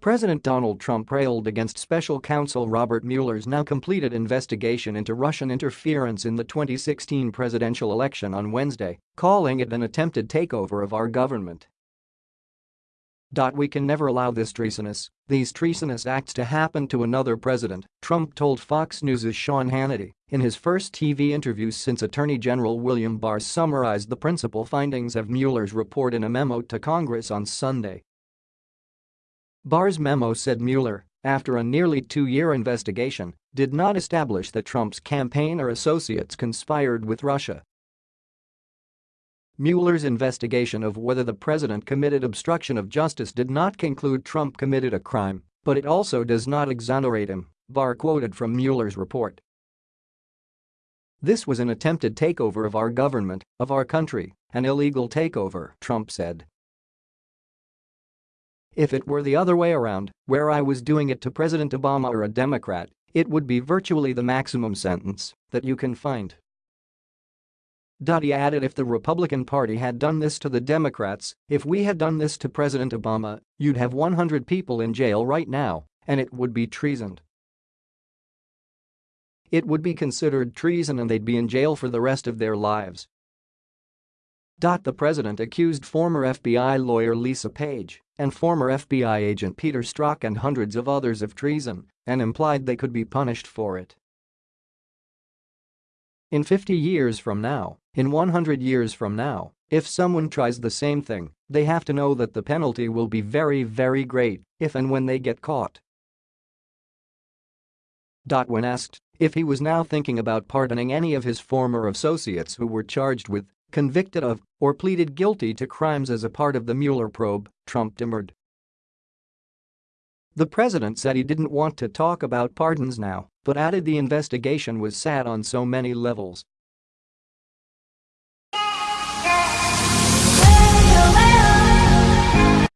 President Donald Trump railed against special counsel Robert Mueller's now completed investigation into Russian interference in the 2016 presidential election on Wednesday, calling it an attempted takeover of our government. We can never allow this treasonous, these treasonous acts to happen to another president, Trump told Fox News' Sean Hannity in his first TV interview since Attorney General William Barr summarized the principal findings of Mueller's report in a memo to Congress on Sunday. Barr's memo said Mueller, after a nearly two-year investigation, did not establish that Trump's campaign or associates conspired with Russia. Mueller's investigation of whether the president committed obstruction of justice did not conclude Trump committed a crime, but it also does not exonerate him, Barr quoted from Mueller's report. This was an attempted takeover of our government, of our country, an illegal takeover, Trump said. If it were the other way around, where I was doing it to President Obama or a Democrat, it would be virtually the maximum sentence that you can find. He added if the Republican Party had done this to the Democrats, if we had done this to President Obama, you'd have 100 people in jail right now, and it would be treason. It would be considered treason and they'd be in jail for the rest of their lives. The president accused former FBI lawyer Lisa Page and former FBI agent Peter Strzok and hundreds of others of treason and implied they could be punished for it. In 50 years from now, in 100 years from now, if someone tries the same thing, they have to know that the penalty will be very very great if and when they get caught. When asked if he was now thinking about pardoning any of his former associates who were charged with convicted of, or pleaded guilty to crimes as a part of the Mueller probe, Trump demurred. The president said he didn't want to talk about pardons now, but added the investigation was sad on so many levels